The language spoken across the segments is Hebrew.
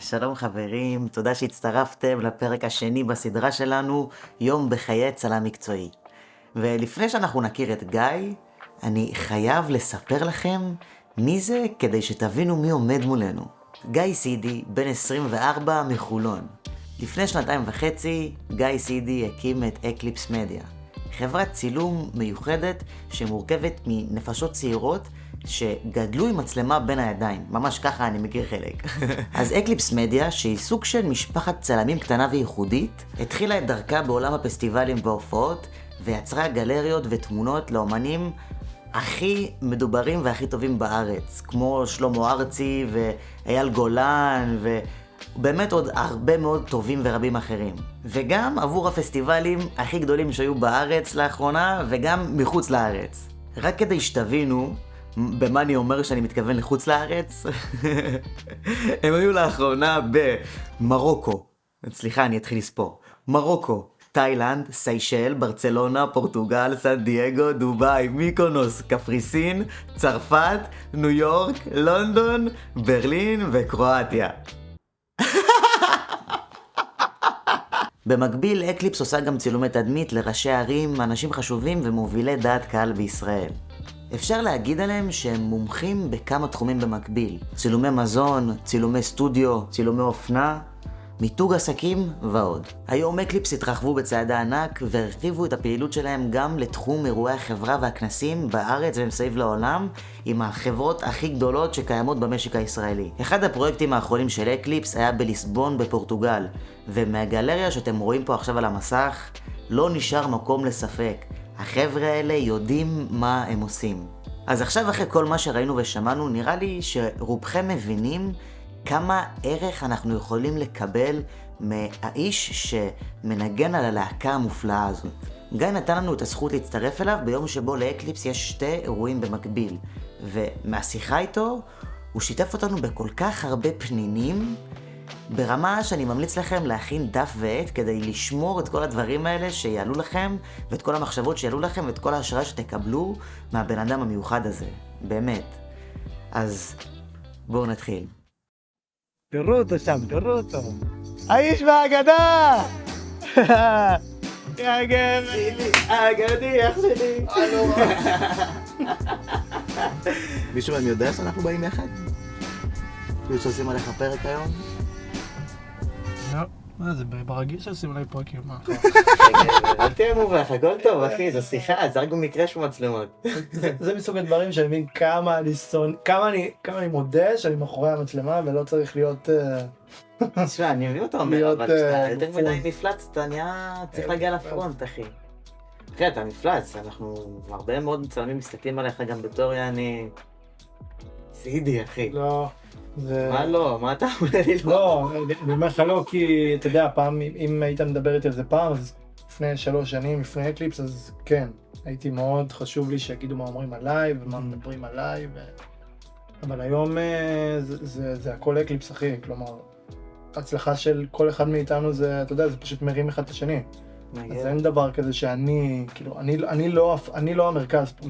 שלום חברים, תודה שהצטרפתם לפרק השני בסדרה שלנו, יום בחיי צלם מקצועי. ולפני שאנחנו נכיר את גיא, אני חייב לספר לכם מי זה כדי שתבינו מי עומד מולנו. גיא סידי, בן 24 מחולון. לפני שנתיים וחצי, גיא סידי הקים את אקליפס מדיה. חברת צילום מיוחדת שמורכבת מנפשות צעירות שגדלו עם מצלמה בין הידיים, ממש ככה אני מכיר חלק. אז אקליפס מדיה, שהיא סוג של משפחת צלמים קטנה וייחודית, התחילה את דרכה בעולם הפסטיבלים וההופעות, ויצרה גלריות ותמונות לאומנים הכי מדוברים והכי טובים בארץ, כמו שלמה ארצי ואייל גולן ו... באמת עוד הרבה מאוד טובים ורבים אחרים. וגם עבור הפסטיבלים הכי גדולים שהיו בארץ לאחרונה, וגם מחוץ לארץ. רק כדי שתבינו במה אני אומר שאני מתכוון לחוץ לארץ? הם היו לאחרונה במרוקו. סליחה, אני אתחיל לספור. מרוקו, תאילנד, סיישל, ברצלונה, פורטוגל, סן דייגו, דובאי, מיקונוס, קפריסין, צרפת, ניו יורק, לונדון, ברלין וקרואטיה. במקביל, אקליפס עושה גם צילומי תדמית לראשי ערים, אנשים חשובים ומובילי דעת קהל בישראל. אפשר להגיד עליהם שהם מומחים בכמה תחומים במקביל. צילומי מזון, צילומי סטודיו, צילומי אופנה, מיתוג עסקים ועוד. היום אקליפס התרחבו בצעדי ענק והרחיבו את הפעילות שלהם גם לתחום אירועי החברה והכנסים בארץ ומסביב לעולם עם החברות הכי גדולות שקיימות במשק הישראלי. אחד הפרויקטים האחרונים של אקליפס היה בליסבון בפורטוגל ומהגלריה שאתם רואים פה עכשיו על המסך לא נשאר מקום לספק. החבר'ה האלה יודעים מה הם עושים. אז עכשיו אחרי כל מה שראינו ושמענו, נראה לי שרובכם מבינים כמה ערך אנחנו יכולים לקבל מהאיש שמנגן על הלהקה המופלאה הזאת. גיא נתן לנו את הזכות להצטרף אליו ביום שבו לאקליפס יש שתי אירועים במקביל, ומהשיחה איתו הוא שיתף אותנו בכל כך הרבה פנינים, ברמה שאני ממליץ לכם להכין דף ועט כדי לשמור את כל הדברים האלה שיעלו לכם, ואת כל המחשבות שיעלו לכם, ואת כל ההשראה שתקבלו מהבן אדם המיוחד הזה. באמת. אז בואו נתחיל. תראו אותו שם, תראו אותו. האיש מהאגדה! יא גבר! אגדי, אח שלי. מישהו מהם יודע שאנחנו באים יחד? כאילו שעושים עליך פרק היום? מה זה, ברגיל שעושים עליי פרקים, מה? אל תהיה מובך, הכל טוב אחי, זו שיחה, זה רק במקרה של מצלמות. זה מסוג הדברים שאני מבין כמה אני שונא, כמה אני, כמה אני מודה שאני מאחורי המצלמה ולא צריך להיות... אה, תשמע, אני מבין אותו אומר, אבל כשאתה אה, יותר. מדי מפלץ, אתה נהיה... צריך להגיע לפרונט, אחי. אחי, אתה מפלץ, אנחנו... הרבה מאוד מצלמים מסתכלים עליך גם בתור יעני... סבבי, אחי. לא, זה... מה לא? מה אתה אומר לי לא? לא, אני אומר לך לא, כי אתה יודע, פעם, אם- היית מדבר איתי על זה פעם, אז לפני שלוש שנים, לפני אקליפס, אז כן, הייתי מאוד חשוב לי שיגידו מה אומרים עליי ומה מדברים עליי, ו... אבל היום אה, זה, זה, זה הכל אקליפס, אחי, כלומר, ההצלחה של כל אחד מאיתנו זה, אתה יודע, זה פשוט מרים אחד את השני. אז אין דבר כזה שאני, כאילו, אני, אני, לא, אני לא המרכז פה.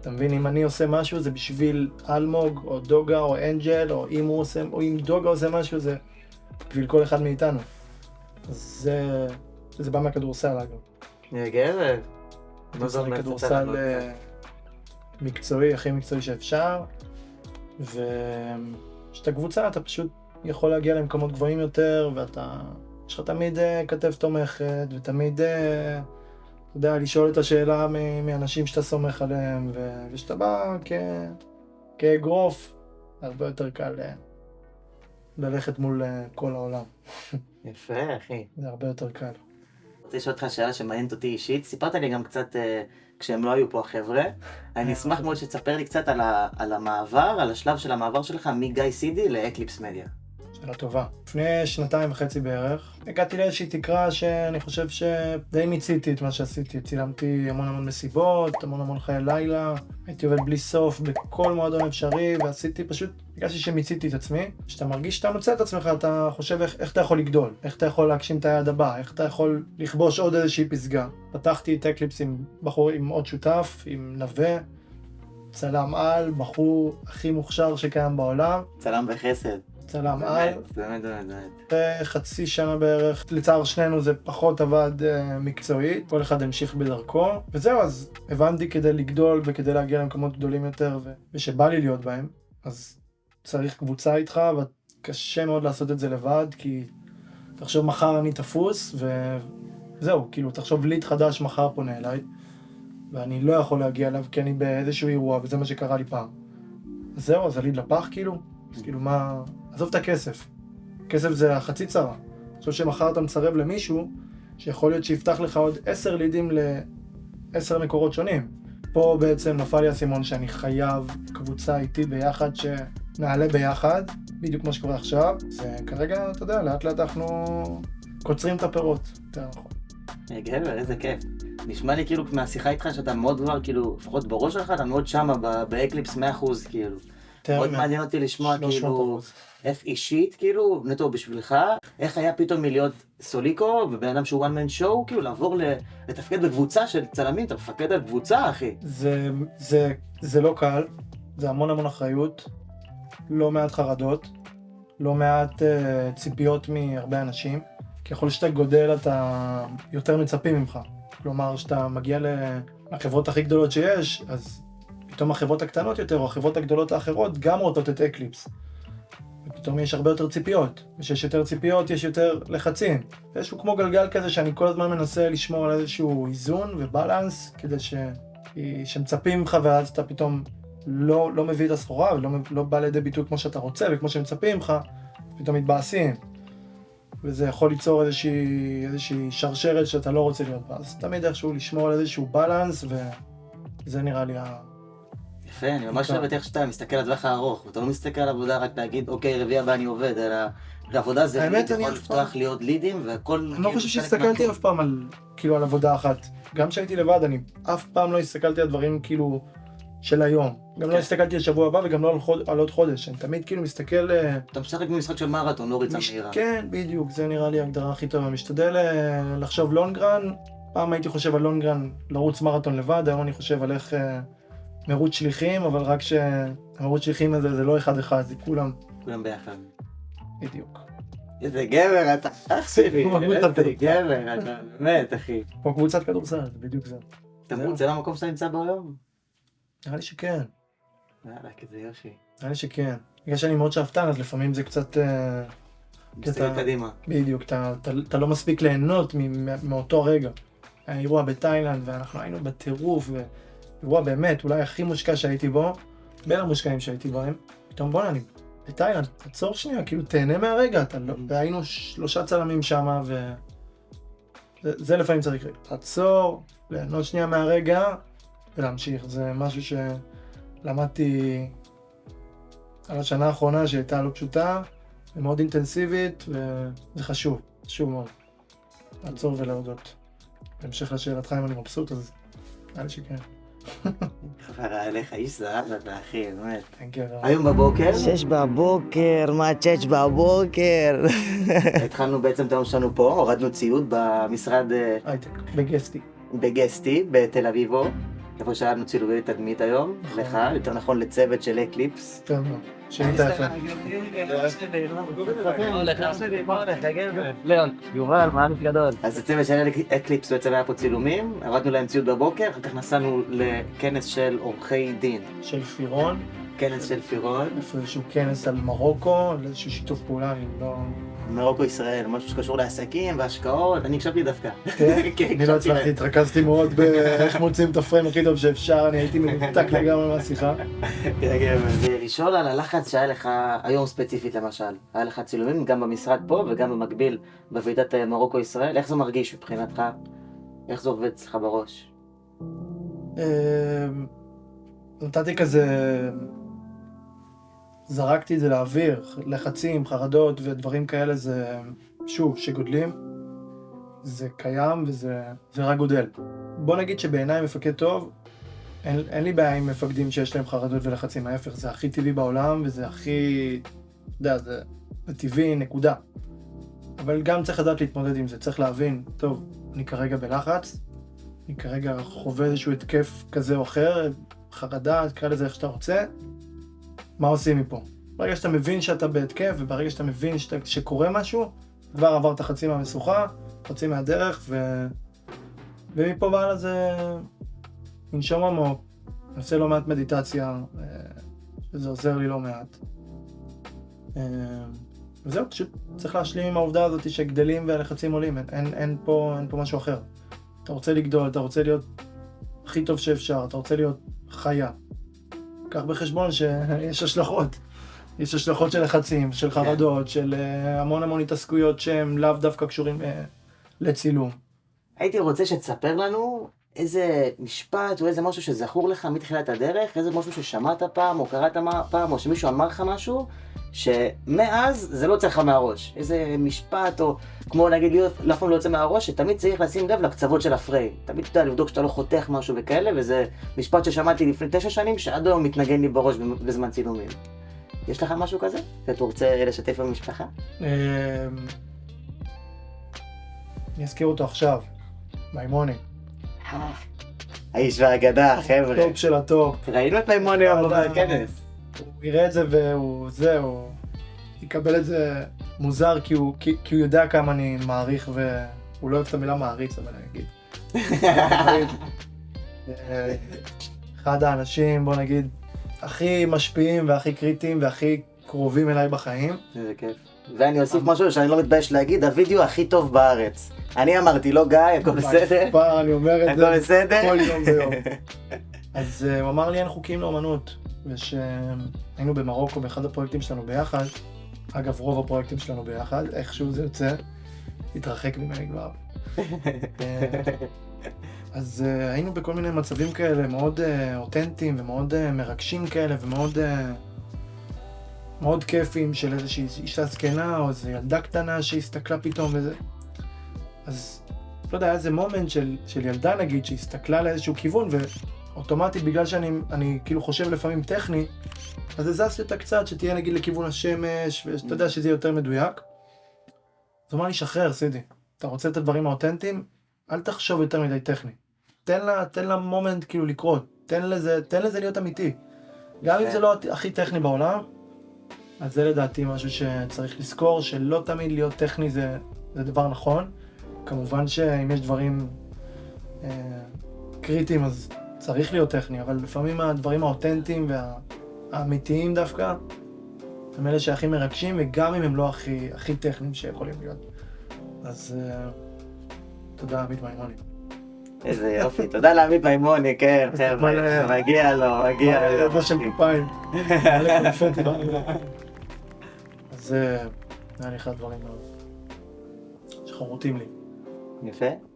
אתה מבין? אם אני עושה משהו זה בשביל אלמוג, או דוגה, או אנג'ל, או אם הוא עושה, או אם דוגה עושה משהו זה בשביל כל אחד מאיתנו. זה, זה בא מהכדורסל אגב. מה זה כדורסל אומר? כדורסל אה, מקצועי, הכי מקצועי שאפשר. וכשאתה קבוצה אתה פשוט יכול להגיע למקומות גבוהים יותר, ואתה, יש לך תמיד אה, כתף תומכת, ותמיד, אה, אתה יודע, לשאול את השאלה מאנשים שאתה סומך עליהם, ו- וכשאתה בא כ... כאגרוף, הרבה יותר קל אה, ללכת מול אה, כל העולם. יפה, אחי. זה הרבה יותר קל. רוצה לשאול אותך שאלה שמעניינת אותי אישית. סיפרת לי גם קצת אה, כשהם לא היו פה החבר'ה. אני אשמח מאוד שתספר לי קצת על, ה, על המעבר, על השלב של המעבר שלך מגיא סידי לאקליפס מדיה. שאלה טובה. לפני שנתיים וחצי בערך, הגעתי לאיזושהי תקרה שאני חושב שדי מיציתי את מה שעשיתי. צילמתי המון המון מסיבות, המון המון חיי לילה, הייתי עובד בלי סוף בכל מועדון אפשרי, ועשיתי פשוט, הרגשתי שמיציתי את עצמי. כשאתה מרגיש שאתה ממצה את עצמך, אתה חושב איך, איך אתה יכול לגדול, איך אתה יכול להגשים את היעד הבא, איך אתה יכול לכבוש עוד איזושהי פסגה. פתחתי את אקליפס עם בחור, עם עוד שותף, עם נווה. צלם על, בחור הכי מוכשר שקיים בעולם. צלם בחסד. צלם על. באמת, באמת, באמת. אחרי חצי שנה בערך, לצער שנינו זה פחות עבד אה, מקצועית, כל אחד המשיך בדרכו, וזהו, אז הבנתי כדי לגדול וכדי להגיע למקומות גדולים יותר, ושבא לי להיות בהם, אז צריך קבוצה איתך, וקשה מאוד לעשות את זה לבד, כי תחשוב מחר אני תפוס, וזהו, כאילו, תחשוב ליד חדש מחר פונה אליי, ואני לא יכול להגיע אליו כי אני באיזשהו אירוע, וזה מה שקרה לי פעם. זהו, אז הליד לפח כאילו? אז כאילו מה... עזוב את הכסף. כסף זה החצי צרה. חושב שמחר אתה מסרב למישהו, שיכול להיות שיפתח לך עוד עשר לידים לעשר מקורות שונים. פה בעצם נפל לי האסימון שאני חייב קבוצה איתי ביחד, שנעלה ביחד, בדיוק כמו שקורה עכשיו. וכרגע, אתה יודע, לאט לאט אנחנו קוצרים את הפירות, יותר נכון. אה, גבר, איזה כיף. נשמע לי כאילו מהשיחה איתך שאתה מאוד כבר, כאילו, לפחות בראש שלך, אתה מאוד שמה באקליפס 100%, כאילו. מאוד מה- מעניין אותי לשמוע, 300 כאילו. איך אישית, כאילו, נטו בשבילך, איך היה פתאום מלהיות סוליקו, ובן אדם שהוא one man show, כאילו, לעבור לתפקד בקבוצה של צלמים, אתה מפקד על קבוצה, אחי. זה, זה, זה לא קל, זה המון המון אחריות, לא מעט חרדות, לא מעט uh, ציפיות מהרבה אנשים. ככל שאתה גודל אתה יותר מצפים ממך. כלומר, כשאתה מגיע לחברות הכי גדולות שיש, אז פתאום החברות הקטנות יותר, או החברות הגדולות האחרות, גם רוצות את אקליפס. ופתאום יש הרבה יותר ציפיות. וכשיש יותר ציפיות, יש יותר לחצים. איזשהו כמו גלגל כזה שאני כל הזמן מנסה לשמור על איזשהו איזון ו balance, כדי ש... שמצפים ממך ואז אתה פתאום לא, לא מביא את הסחורה ולא לא בא לידי ביטוי כמו שאתה רוצה וכמו שמצפים ממך, פתאום מתבאסים. וזה יכול ליצור איזושהי, איזושהי שרשרת שאתה לא רוצה להיות בה. אז תמיד איכשהו לשמור על איזשהו balance, וזה נראה לי ה... יפה, אני ממש. אוהב את איך שאתה מסתכל על הטווח הארוך, ואתה לא מסתכל על עבודה רק להגיד, אוקיי, רביעי הבא אני עובד, אלא עבודה זה האמת, יכול לפתוח להיות לידים, והכל... אני לא כאילו חושב שהסתכלתי. אף פעם על, כאילו, על עבודה אחת. גם כשהייתי לבד, אני אף פעם לא הסתכלתי על דברים כאילו של היום. גם לא כן. הסתכלתי על שבוע הבא וגם לא על, עוד חודש. אני תמיד כאילו מסתכל... אה, אתה משחק במשחק של מרתון, לא ריצה מהירה. כן, בדיוק, זה נראה לי ההגדרה הכי טובה. משתדל אה, לחשוב לונגרן, פעם הייתי חושב על לונגרן לרוץ מרתון לבד, היום אני חושב על איך אה, מרוץ שליחים, אבל רק שהמרוץ שליחים הזה זה לא אחד-אחד, זה כולם כולם ביחד. בדיוק. איזה גבר אתה, אח שלי, איזה גבר אתה, באמת, אחי. כמו קבוצת כדורסל, זה בדיוק זה. אתה זהו. מוצא למקום שאתה נמצא היום? נראה לי שכן, יאללה, כזה יושי. נראה לי שכן. בגלל שאני מאוד שאפתן, אז לפעמים זה קצת... אה, מסתכל קדימה. בדיוק, אתה, לא מספיק ליהנות מאותו רגע. היה אירוע בתאילנד, ואנחנו היינו בטירוף, ואירוע באמת, אולי הכי מושקע שהייתי בו, בין המושקעים שהייתי בהם. פתאום בואנה, אני בתאילנד, תעצור שנייה, כאילו תהנה מהרגע, אתה לא... והיינו שלושה צלמים שם, ו... זה, זה לפעמים צריך לעצור, ליהנות שנייה מהרגע, ולהמשיך. זה משהו שלמדתי על השנה האחרונה שהייתה לא פשוטה, ומאוד אינטנסיבית, וזה חשוב, חשוב מאוד. לעצור ולהודות. בהמשך לשאלתך אם אני מבסוט, אז נראה לי שכן. חברה אליך, איש זהב אתה אחי, באמת. היום בבוקר, שש בבוקר, מה שש בבוקר? התחלנו בעצם את היום שלנו פה, הורדנו ציוד במשרד אה, הייטק, בגסטי. בגסטי בתל אביבו, איפה שהיה לנו צילומי תדמית היום, נכון. לך, יותר נכון לצוות של אקליפס. יובל, מעריך גדול. אז הצוות של אקליפס בעצם היה פה צילומים, הורדנו להם ציוד בבוקר, אחר כך נסענו לכנס של עורכי דין, של פירון, כנס של פירון, איפה איזשהו כנס על מרוקו, על איזשהו שיתוף פעולה, אני לא... מרוקו ישראל, משהו שקשור לעסקים והשקעות, אני הקשבתי דווקא. כן? כן, אני לא הצלחתי. התרכזתי מאוד באיך מוצאים את הפריים הכי טוב שאפשר, אני הייתי מנותק לגמרי מהשיחה. ולשאול על הלחץ שהיה לך היום ספציפית למשל, היה לך צילומים גם במשרד פה וגם במקביל בוועידת אה, מרוקו ישראל, איך זה מרגיש מבחינתך? איך זה עובד אצלך בראש? אמ, נתתי כזה, זרקתי את זה לאוויר, לחצים, חרדות ודברים כאלה זה, שוב, שגודלים, זה קיים וזה זה רק גודל. בוא נגיד שבעיניי מפקד טוב, אין, אין לי בעיה עם מפקדים שיש להם חרדות ולחצים, ההפך, זה הכי טבעי בעולם וזה הכי, אתה יודע, זה, זה טבעי, נקודה. אבל גם צריך לדעת להתמודד עם זה, צריך להבין, טוב, אני כרגע בלחץ, אני כרגע חווה איזשהו התקף כזה או אחר, חרדה, תקרא לזה איך שאתה רוצה, מה עושים מפה? ברגע שאתה מבין שאתה בהתקף, וברגע שאתה מבין שאתה, שקורה משהו, כבר עברת חצי מהמשוכה, חצי מהדרך, ו... ומפה והלאה זה לנשום עמוק, אני עושה לא מעט מדיטציה, אה, וזה עוזר לי לא מעט. אה, וזהו, פשוט צריך להשלים עם העובדה הזאת שגדלים והלחצים עולים, אין, אין, אין, פה, אין פה משהו אחר. אתה רוצה לגדול, אתה רוצה להיות הכי טוב שאפשר, אתה רוצה להיות חיה. קח בחשבון שיש השלכות. יש השלכות של לחצים, של חרדות, של uh, המון המון התעסקויות שהם לאו דווקא קשורים uh, לצילום. הייתי רוצה שתספר לנו איזה משפט או איזה משהו שזכור לך מתחילת הדרך, איזה משהו ששמעת פעם או קראת פעם או שמישהו אמר לך משהו, שמאז זה לא צריך לך מהראש. איזה משפט או כמו נגיד להיות, אף פעם לא יוצא מהראש, שתמיד צריך לשים לב לקצוות של הפריי. תמיד אתה יודע לבדוק שאתה לא חותך משהו וכאלה, וזה משפט ששמעתי לפני תשע שנים שעד היום מתנגן לי בראש בזמן צילומים. יש לך משהו כזה? שאתה רוצה לשתף במשפחה? אמ, אני אזכיר אותו עכשיו, מימוני. האיש והאגדה, חבר'ה. טופ של הטופ. ראינו את מימוני היום בכנס. הוא יראה את זה והוא, זהו, יקבל את זה מוזר כי הוא, כי, כי הוא יודע כמה אני מעריך והוא לא אוהב את המילה מעריץ, אבל אני אגיד. אחד האנשים, בוא נגיד, הכי משפיעים והכי קריטיים והכי קרובים אליי בחיים. איזה כיף. ואני אוסיף משהו שאני לא מתבייש להגיד, הווידאו הכי טוב בארץ. אני אמרתי, לא גיא, הכל בסדר? אני אומר את זה הכל בסדר? כל יום ויום. אז אה, הוא אמר לי אין חוקים לאמנות, ושהיינו במרוקו באחד הפרויקטים שלנו ביחד, אגב רוב הפרויקטים שלנו ביחד, איכשהו זה יוצא, התרחק ממני כבר. אז uh, היינו בכל מיני מצבים כאלה מאוד uh, אותנטיים ומאוד uh, מרגשים כאלה ומאוד uh, מאוד כיפים של איזושהי אישה זקנה או איזו ילדה קטנה שהסתכלה פתאום וזה. אז לא יודע, היה איזה מומנט של, של ילדה נגיד שהסתכלה לאיזשהו כיוון ואוטומטית בגלל שאני אני, כאילו חושב לפעמים טכני, אז הזזתי אותה קצת שתהיה נגיד לכיוון השמש ושאתה יודע שזה יהיה יותר מדויק. אז הוא אמר לי, שחרר סידי, אתה רוצה את הדברים האותנטיים? אל תחשוב יותר מדי טכני. תן לה, תן לה מומנט כאילו לקרות, תן לזה, תן לזה להיות אמיתי. גם אם זה לא הכי טכני בעולם, אז זה לדעתי משהו שצריך לזכור, שלא תמיד להיות טכני זה, זה דבר נכון. כמובן שאם יש דברים אה, קריטיים אז צריך להיות טכני, אבל לפעמים הדברים האותנטיים והאמיתיים דווקא, הם אלה שהכי מרגשים, וגם אם הם לא הכי, הכי טכניים שיכולים להיות. אז אה, תודה, עמית מימוני. איזה יופי, תודה לעמית מימוני, כן, חבר'ה, מגיע לו, מגיע לו. זה של כפיים. זה היה לי אחד הדברים שחרוטים לי. יפה.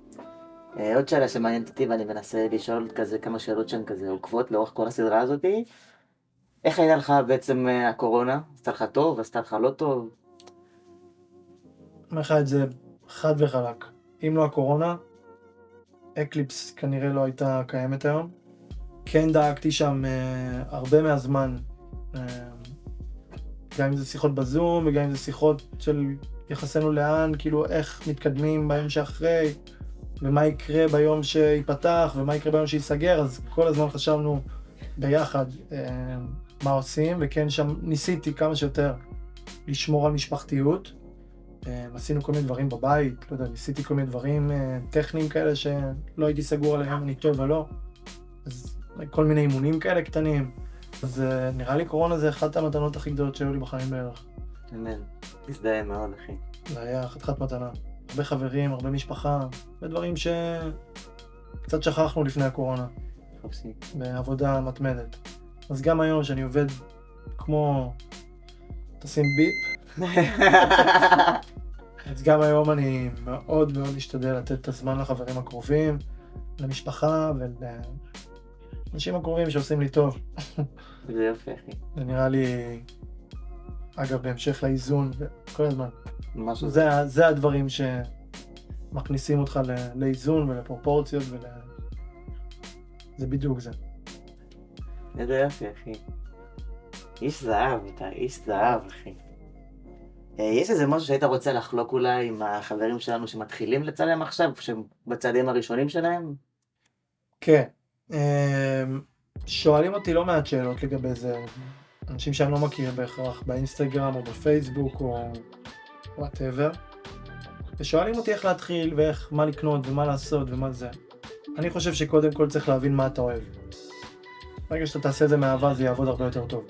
אה, עוד שאלה שמעניינת אותי ואני מנסה לשאול כזה כמה שאלות שהן כזה עוקבות לאורך כל הסדרה הזאתי. איך הייתה לך בעצם אה, הקורונה? עשתה לך טוב? עשתה לך לא טוב? אומר לך את זה חד וחלק. אם לא הקורונה, אקליפס כנראה לא הייתה קיימת היום. כן דאגתי שם אה, הרבה מהזמן, אה, גם אם זה שיחות בזום וגם אם זה שיחות של יחסנו לאן, כאילו איך מתקדמים ביום שאחרי, ומה יקרה ביום שייפתח ומה יקרה ביום שייסגר, אז כל הזמן חשבנו ביחד uh, מה עושים, וכן שם ניסיתי כמה שיותר לשמור על משפחתיות. אה, עשינו כל מיני דברים בבית, לא יודע, ניסיתי כל מיני דברים אה, טכניים כאלה שלא הייתי סגור עליהם, אני טוב ולא. אז כל מיני אימונים כאלה קטנים. אז אה, נראה לי קורונה זה אחת המתנות הכי גדולות שהיו לי בחיים בערך. אמן. מזדהה מאוד, אחי. זה היה חתיכת מתנה. הרבה חברים, הרבה משפחה, הרבה דברים שקצת שכחנו לפני הקורונה. בעבודה מתמדת. אז גם היום שאני עובד כמו... תשים ביפ. אז גם היום אני מאוד מאוד משתדל לתת את הזמן לחברים הקרובים, למשפחה ולאנשים הקרובים שעושים לי טוב. זה יופי, אחי. זה נראה לי, אגב, בהמשך לאיזון, כל הזמן. משהו זה, זה הדברים שמכניסים אותך לאיזון ולפרופורציות ול... זה בדיוק זה. איזה יופי, אחי. איש זהב, אתה איש זהב, אחי. אה, יש איזה משהו שהיית רוצה לחלוק אולי עם החברים שלנו שמתחילים לצלם עכשיו, שהם בצעדים הראשונים שלהם? כן. אמ, שואלים אותי לא מעט שאלות לגבי זה. אנשים שאני לא מכיר בהכרח, באינסטגרם או בפייסבוק או whatever, ושואלים אותי איך להתחיל ואיך, מה לקנות ומה לעשות ומה זה. אני חושב שקודם כל צריך להבין מה אתה אוהב. ברגע שאתה תעשה את זה מאהבה זה יעבוד הרבה יותר טוב.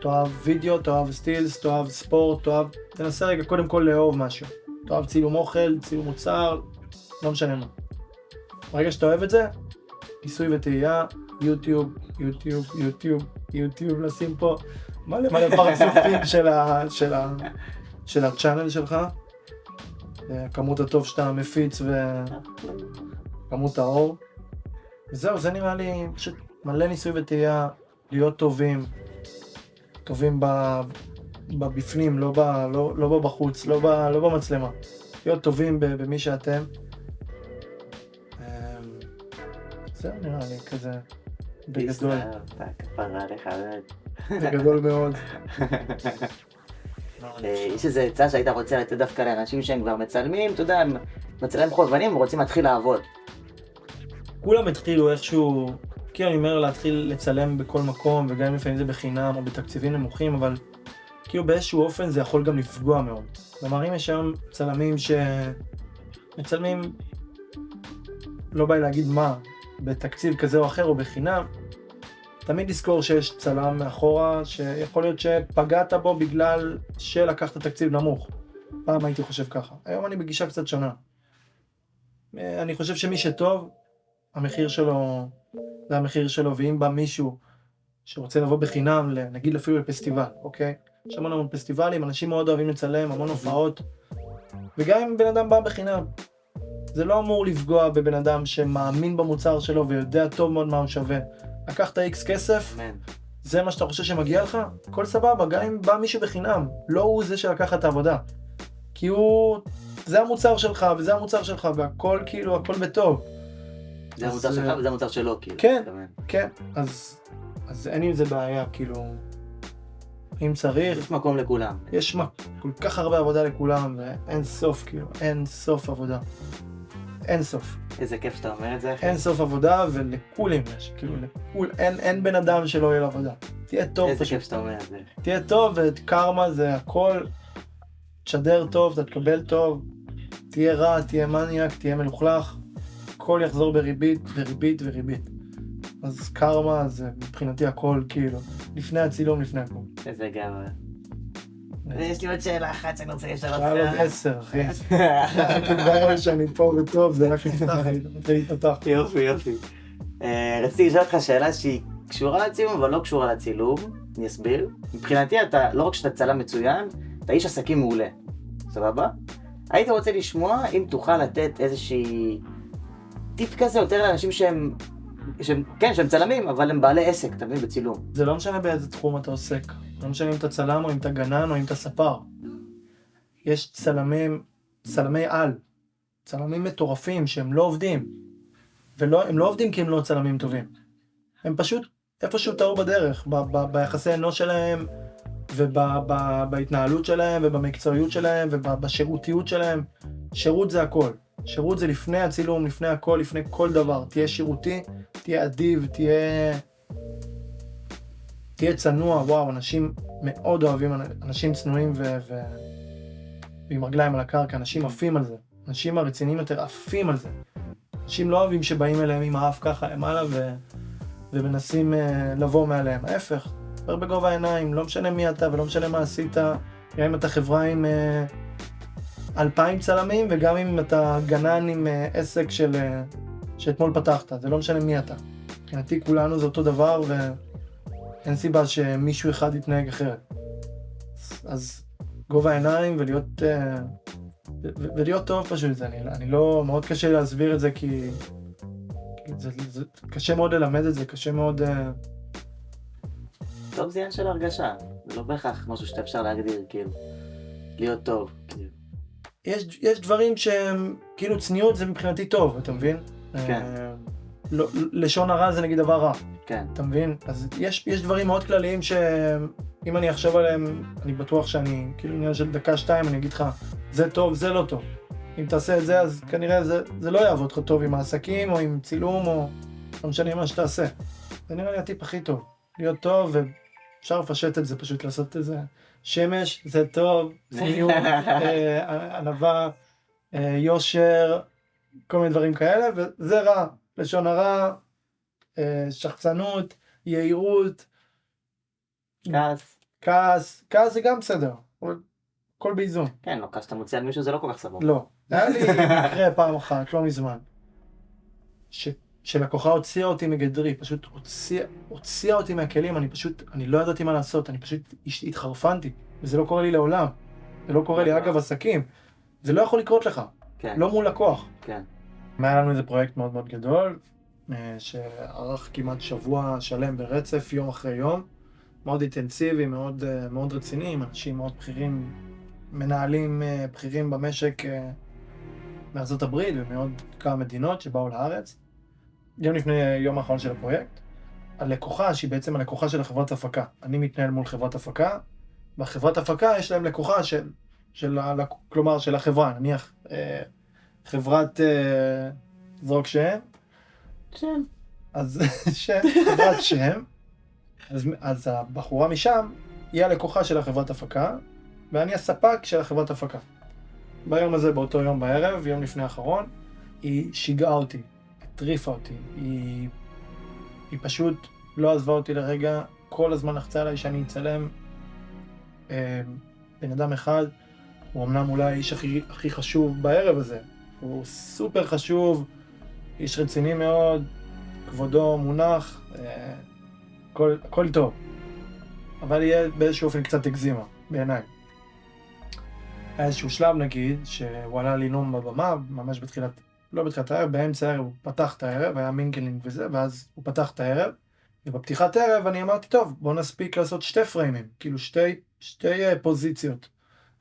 תאהב וידאו, תאהב סטילס, תאהב ספורט, תאהב... תנסה רגע קודם כל לאהוב משהו. תאהב צילום אוכל, צילום מוצר, לא משנה מה. ברגע שאתה אוהב את זה, ניסוי וטעייה, יוטיוב, יוטיוב, יוטיוב, יוטיוב, לשים פה מלא מלא פרצופים של, ה, של, ה, של הצ'אנל שלך. אה, כמות הטוב שאתה מפיץ וכמות האור. וזהו, זה נראה לי פשוט מלא ניסוי וטעייה, להיות טובים, טובים ב, בבפנים, לא, ב, לא, לא בחוץ, לא, ב, לא במצלמה. להיות טובים במי שאתם. אמ, זהו נראה לי כזה בגדול, הסתערת, כפרה עליך, באמת. בגדול מאוד. אה, יש איזו עצה שהיית רוצה לתת דווקא לאנשים שהם כבר מצלמים, אתה יודע, הם מצלמים חובבנים, הם רוצים להתחיל לעבוד. כולם התחילו איכשהו, כאילו אני אומר להתחיל לצלם בכל מקום, וגם אם לפעמים זה בחינם או בתקציבים נמוכים, אבל כאילו באיזשהו אופן זה יכול גם לפגוע מאוד. כלומר, אם יש היום צלמים שמצלמים, לא בא לי להגיד מה, בתקציב כזה או אחר או בחינם, תמיד לזכור שיש צלם מאחורה, שיכול להיות שפגעת בו בגלל שלקחת תקציב נמוך. פעם הייתי חושב ככה. היום אני בגישה קצת שונה. אני חושב שמי שטוב, המחיר שלו, זה המחיר שלו, ואם בא מישהו שרוצה לבוא בחינם, נגיד אפילו לפסטיבל, אוקיי? יש המון המון פסטיבלים, אנשים מאוד אוהבים לצלם, המון הופעות, וגם אם בן אדם בא בחינם, זה לא אמור לפגוע בבן אדם שמאמין במוצר שלו ויודע טוב מאוד מה הוא שווה. לקחת איקס כסף, אמן. זה מה שאתה חושב שמגיע לך, הכל סבבה, גם אם בא מישהו בחינם, לא הוא זה שלקח את העבודה. כי הוא, זה המוצר שלך, וזה המוצר שלך, והכל כאילו, הכל בטוב. זה אז, המוצר שלך אה, וזה המוצר שלו, כאילו. כן. כן, אז, אז אין עם זה בעיה, כאילו, אם צריך, יש מקום לכולם. יש מה, כל כך הרבה עבודה לכולם, ואין סוף, כאילו, אין סוף עבודה. אין סוף. איזה כיף שאתה אומר את זה, אחי. אין סוף עבודה, ולכולם יש, כאילו, לכול, אין, אין בן אדם שלא יהיה לו עבודה. תהיה טוב איזה פשוט. כיף שאתה אומר את זה. תהיה טוב, וקרמה זה הכל. תשדר טוב, אתה תקבל טוב. תהיה רע, תהיה מניאק, תהיה מלוכלך. הכל יחזור בריבית וריבית וריבית. אז קרמה זה מבחינתי הכל, כאילו, לפני הצילום, לפני הכל. איזה גאווה. ויש לי עוד שאלה אחת שאני רוצה לשאול היה לו אותך. עשר, אחי. כבר שאני פה וטוב, זה רק נפתח, אני רוצה להתפתח. יופי, יופי. אה, רציתי לשאול אותך שאלה שהיא קשורה לצילום, אבל לא קשורה לצילום. אני אסביר. מבחינתי אתה, לא רק שאתה צלם מצוין, אתה איש עסקים מעולה. סבבה? היית רוצה לשמוע אם תוכל לתת איזושהי טיפ כזה יותר לאנשים שהם, שהם, כן, שהם צלמים, אבל הם בעלי עסק, אתה מבין, בצילום. זה לא משנה באיזה תחום אתה עוסק. לא משנה אם אתה צלם או אם אתה גנן או אם אתה ספר. יש צלמים, צלמי על, צלמים מטורפים שהם לא עובדים. והם לא עובדים כי הם לא צלמים טובים. הם פשוט איפשהו טעו בדרך, ב- ב- ביחסי אנוש שלהם, ובהתנהלות שלהם, ובמקצועיות שלהם, ובשירותיות שלהם. שירות זה הכל. שירות זה לפני הצילום, לפני הכל, לפני כל דבר. תהיה שירותי, תהיה אדיב, תהיה... תהיה צנוע, וואו, אנשים מאוד אוהבים, אנשים צנועים ו... ו... ועם רגליים על הקרקע, אנשים עפים על זה. אנשים הרציניים יותר עפים על זה. אנשים לא אוהבים שבאים אליהם עם האף ככה למעלה ו... ומנסים uh, לבוא מעליהם. ההפך, דבר בגובה העיניים, לא משנה מי אתה ולא משנה מה עשית, גם אם אתה חברה עם uh, אלפיים צלמים וגם אם אתה גנן עם uh, עסק של... Uh, שאתמול פתחת, זה לא משנה מי אתה. מבחינתי כולנו זה אותו דבר ואין סיבה שמישהו אחד יתנהג אחרת. אז גובה העיניים ולהיות, ו- ולהיות טוב פשוט, זה, אני, אני לא, מאוד קשה להסביר את זה כי, זה, זה קשה מאוד ללמד את זה, קשה מאוד, uh, טוב זה עניין של הרגשה, זה לא בהכרח משהו שאתה אפשר להגדיר, כאילו, להיות טוב. כאילו. יש, יש דברים שהם, כאילו צניעות זה מבחינתי טוב, אתה מבין? כן. לא, לשון הרע זה נגיד דבר רע. כן, אתה מבין? אז יש, יש דברים מאוד כלליים שאם אני אחשוב עליהם, אני בטוח שאני, כאילו עניין של דקה-שתיים, אני אגיד לך, זה טוב, זה לא טוב. אם תעשה את זה, אז כנראה זה, זה לא יעבוד לך טוב עם העסקים, או עם צילום, או לא משנה מה שתעשה. זה נראה לי הטיפ הכי טוב. להיות טוב אפשר לפשט את זה, פשוט לעשות את זה. שמש זה טוב, צניעות, אה, ענווה, אה, יושר, כל מיני דברים כאלה, וזה רע, לשון הרע, אה, שחצנות, יהירות. כעס. כעס, כעס זה גם בסדר, הכל באיזון. כן, לא, כעס שאתה מוציא על מישהו זה לא כל כך סבבה. לא. היה לי מקרה פעם אחת, לא מזמן, ש, שלקוחה הוציאה אותי מגדרי, פשוט הוציאה, הוציאה אותי מהכלים, אני פשוט, אני לא ידעתי מה לעשות, אני פשוט התחרפנתי, וזה לא קורה לי לעולם. זה לא קורה לי אגב עסקים. זה לא יכול לקרות לך, כן, לא מול לקוח. כן. היה לנו איזה פרויקט מאוד מאוד גדול, אה, שארך כמעט שבוע שלם ברצף, יום אחרי יום. מאוד אינטנסיבי, מאוד, אה, מאוד רציני, עם אנשים מאוד בכירים, מנהלים אה, בכירים במשק מארצות הברית ומעוד כמה מדינות שבאו לארץ. יום לפני יום האחרון של הפרויקט, הלקוחה, שהיא בעצם הלקוחה של החברת הפקה. אני מתנהל מול חברת הפקה, בחברת הפקה יש להם לקוחה של, של, כלומר של החברה, נניח חברת זרוק שם, שם. אז שם, חברת שם, אז, אז הבחורה משם היא הלקוחה של החברת הפקה, ואני הספק של החברת הפקה. ביום הזה, באותו יום בערב, יום לפני האחרון, היא שיגעה אותי, הטריפה אותי, היא, היא פשוט לא עזבה אותי לרגע, כל הזמן לחצה עליי שאני אצלם אה, בן אדם אחד, הוא אמנם אולי האיש הכי, הכי חשוב בערב הזה, הוא סופר חשוב, איש רציני מאוד, כבודו מונח, אה, הכל, הכל טוב. אבל יהיה באיזשהו אופן קצת הגזימה, בעיניי. היה איזשהו שלב נגיד, שהוא עלה לנאום בבמה, ממש בתחילת, לא בתחילת הערב, באמצע הערב הוא פתח את הערב, היה mingling וזה, ואז הוא פתח את הערב, ובפתיחת הערב אני אמרתי, טוב, בוא נספיק לעשות שתי פריימים, כאילו שתי, שתי אה, פוזיציות.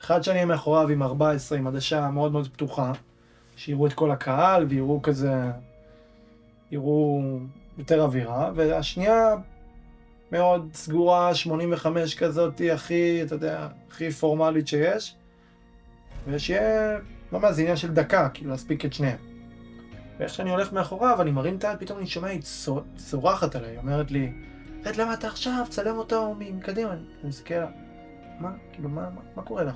אחד שאני מאחוריו עם 14, עם עדשה מאוד מאוד פתוחה, שיראו את כל הקהל ויראו כזה, יראו יותר אווירה, והשנייה מאוד סגורה, 85 כזאת, הכי, אתה יודע, הכי פורמלית שיש, ושיהיה, ממש זה עניין של דקה, כאילו להספיק את שניהם. ואיך שאני הולך מאחוריו, אני מרים את היד, פתאום אני שומע, היא צורחת עליי, היא אומרת לי, רד למה אתה עכשיו, צלם אותו מקדימה, אני מסתכל מה, כאילו, מה, מה, מה קורה לך?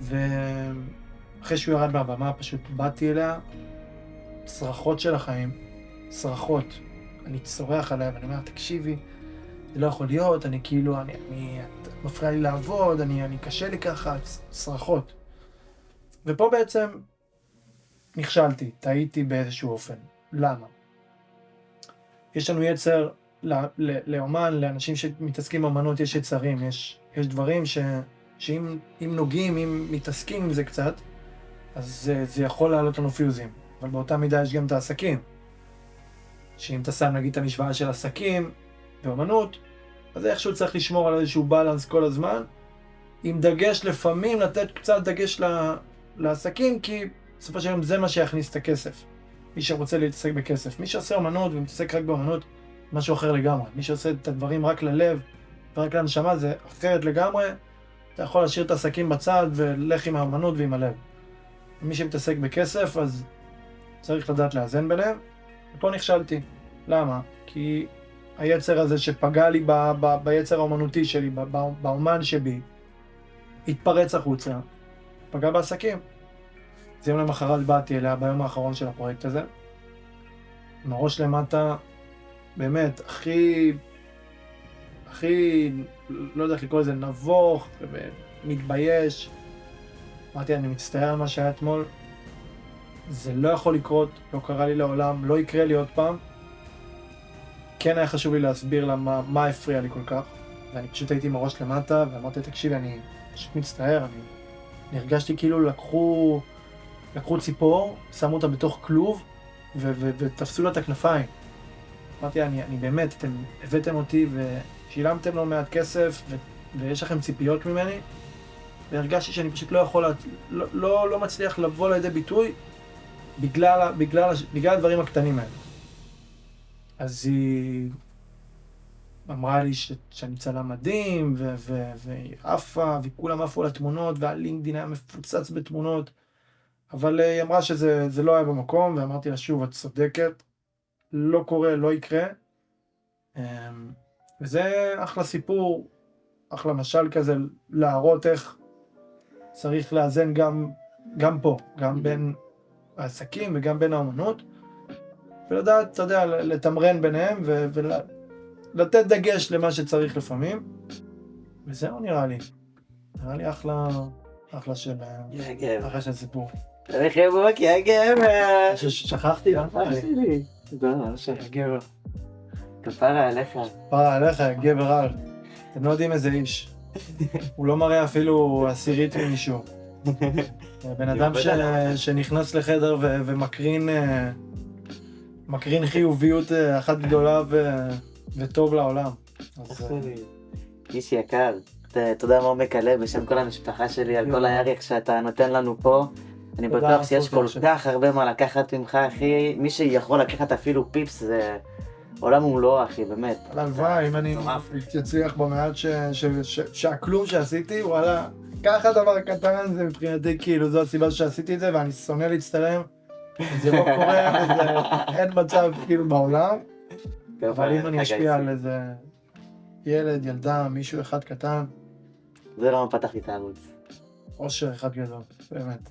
ו... אחרי שהוא ירד מהבמה, פשוט באתי אליה, צרחות של החיים, צרחות. אני צורח עליה ואני אומר, תקשיבי, זה לא יכול להיות, אני כאילו, אני, אני, את מפריעה לי לעבוד, אני, אני קשה לי ככה, צרחות. ופה בעצם נכשלתי, טעיתי באיזשהו אופן. למה? יש לנו יצר, לאומן, לאנשים שמתעסקים באמנות, יש יצרים, יש, יש דברים ש, שאם נוגעים, אם מתעסקים עם זה קצת, אז זה, זה יכול לעלות לנו פיוזים. אבל באותה מידה יש גם את העסקים. שאם אתה שם נגיד את המשוואה של עסקים ואומנות, אז איכשהו צריך לשמור על איזשהו בלנס כל הזמן, עם דגש לפעמים לתת קצת דגש לעסקים, כי בסופו של יום זה מה שיכניס את הכסף. מי שרוצה להתעסק בכסף. מי שעושה אומנות ומתעסק רק באומנות, משהו אחר לגמרי. מי שעושה את הדברים רק ללב ורק לנשמה זה אחרת לגמרי. אתה יכול להשאיר את העסקים בצד ולך עם האומנות ועם הלב. מי שמתעסק בכסף, אז צריך לדעת לאזן ביניהם. ופה נכשלתי. למה? כי היצר הזה שפגע לי ב- ב- ביצר האומנותי שלי, ב- באומן שבי, התפרץ החוצה, פגע בעסקים. אז יום למחרת באתי אליה ביום האחרון של הפרויקט הזה, עם הראש למטה, באמת, הכי, הכי, לא יודע איך לקרוא לזה, נבוך, ומתבייש. אמרתי, אני מצטער על מה שהיה אתמול, זה לא יכול לקרות, לא קרה לי לעולם, לא יקרה לי עוד פעם. כן היה חשוב לי להסביר לה מה, מה הפריע לי כל כך, ואני פשוט הייתי עם הראש למטה, ואמרתי, תקשיבי, אני פשוט מצטער, אני, אני הרגשתי כאילו לקחו, לקחו ציפור, שמו אותה בתוך כלוב, ו- ו- ותפסו לה את הכנפיים. אמרתי, אני, אני באמת, אתם הבאתם אותי ושילמתם לו מעט כסף, ו- ויש לכם ציפיות ממני, והרגשתי שאני פשוט לא יכול, לא, לא, לא מצליח לבוא לידי ביטוי בגלל, בגלל, בגלל הדברים הקטנים האלה. אז היא אמרה לי ש, שאני צלם מדהים, והיא עפה, וכולם עפו על התמונות, והלינקדין היה מפוצץ בתמונות, אבל אה, היא אמרה שזה לא היה במקום, ואמרתי לה שוב, את צודקת, לא קורה, לא יקרה. אמ, וזה אחלה סיפור, אחלה משל כזה, להראות איך צריך לאזן גם, גם פה, גם בין העסקים וגם בין האומנות, ולדעת, אתה יודע, לתמרן ביניהם ולתת דגש למה שצריך לפעמים, וזהו נראה לי. נראה לי אחלה, אחלה של, גבר. אחלה של סיפור. יא גבר. ש- שכחתי, אה? אח שלי. תודה, אח שלי. גבר. כפרה עליך. פרה עליך, גבר על. אתם לא יודעים איזה איש. הוא לא מראה אפילו עשירית ממישהו. בן אדם ש... שנכנס לחדר ו... ומקרין אה, מקרין חיוביות אה, אחת גדולה ו... וטוב לעולם. אז, אה. איש יקר. תודה מעומק הלב בשם כל המשפחה שלי על כל הערך שאתה נותן לנו פה. אני בטוח שיש כל. כך הרבה מה לקחת ממך, אחי. מי שיכול לקחת אפילו פיפס זה עולם ומלואו, אחי, באמת. הלוואי, אם אני. אצליח במעט. שהכלום שעשיתי, וואלה, ככה דבר קטן, זה מבחינתי כאילו, זו הסיבה שעשיתי את זה, ואני שונא להצטלם. זה לא קורה. אין מצב כאילו בעולם. אבל אם אני אשפיע על איזה ילד, ילדה, מישהו אחד קטן, זה למה פתחתי את הערוץ. אושר אחד גדול, באמת.